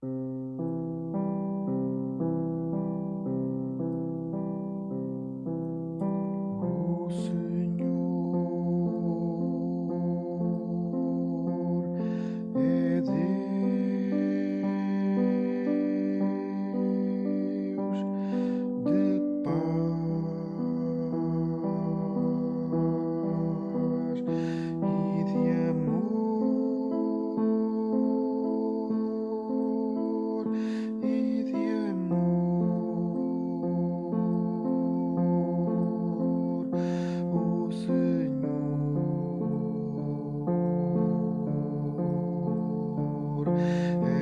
O amor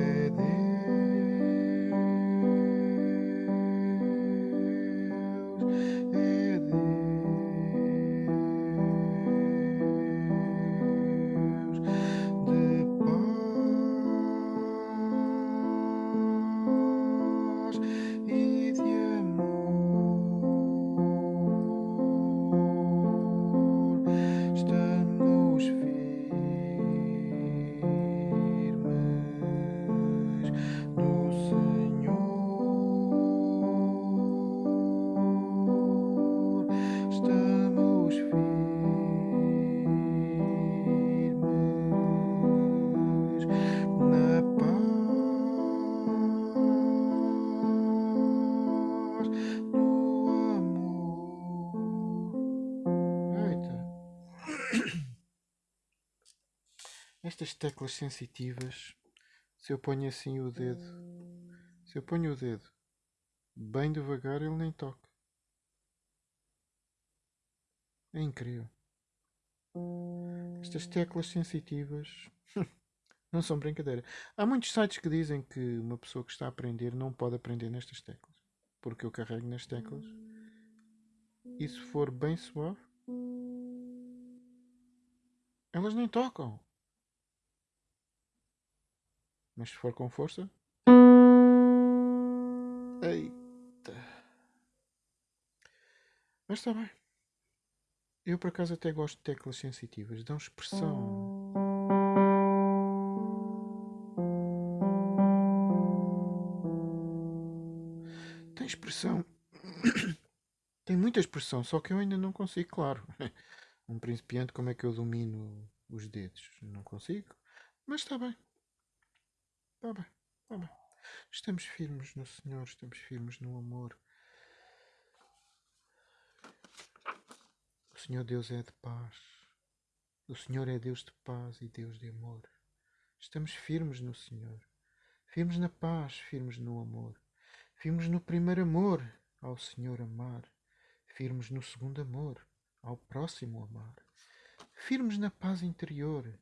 Estas teclas sensitivas, se eu ponho assim o dedo, se eu ponho o dedo bem devagar, ele nem toca. É incrível. Estas teclas sensitivas não são brincadeira. Há muitos sites que dizem que uma pessoa que está a aprender não pode aprender nestas teclas. Porque eu carrego nas teclas e se for bem suave, elas nem tocam. Mas se for com força. Eita. Mas está bem. Eu por acaso até gosto de teclas sensitivas, dão expressão. Tem expressão. Tem muita expressão, só que eu ainda não consigo, claro. Um principiante, como é que eu domino os dedos? Não consigo. Mas está bem. Está bem, está bem. Estamos firmes no Senhor, estamos firmes no amor. O Senhor Deus é de paz. O Senhor é Deus de paz e Deus de amor. Estamos firmes no Senhor. Firmes na paz, firmes no amor. Firmes no primeiro amor, ao Senhor amar. Firmes no segundo amor, ao próximo amar. Firmes na paz interior,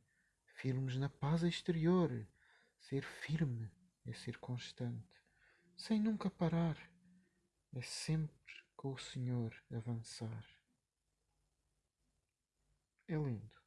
firmes na paz exterior. Ser firme é ser constante, sem nunca parar. É sempre com o Senhor avançar. É lindo.